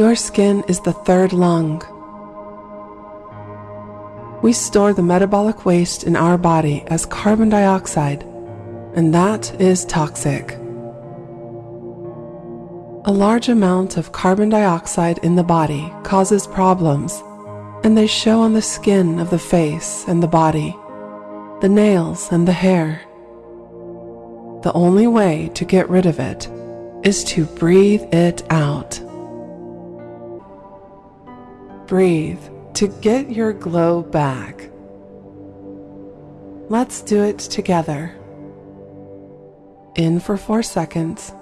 Your skin is the third lung. We store the metabolic waste in our body as carbon dioxide, and that is toxic. A large amount of carbon dioxide in the body causes problems, and they show on the skin of the face and the body, the nails and the hair. The only way to get rid of it is to breathe it out. Breathe to get your glow back. Let's do it together. In for four seconds,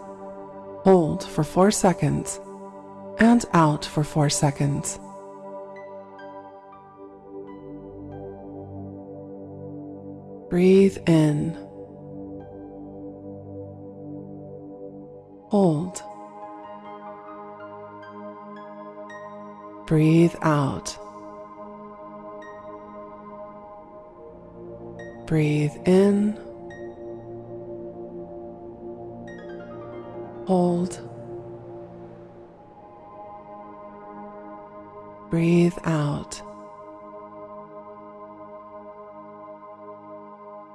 hold for four seconds, and out for four seconds. Breathe in. Hold. Breathe out. Breathe in. Hold. Breathe out.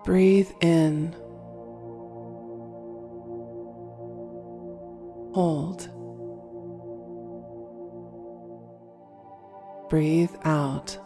Breathe in. Hold. Breathe out.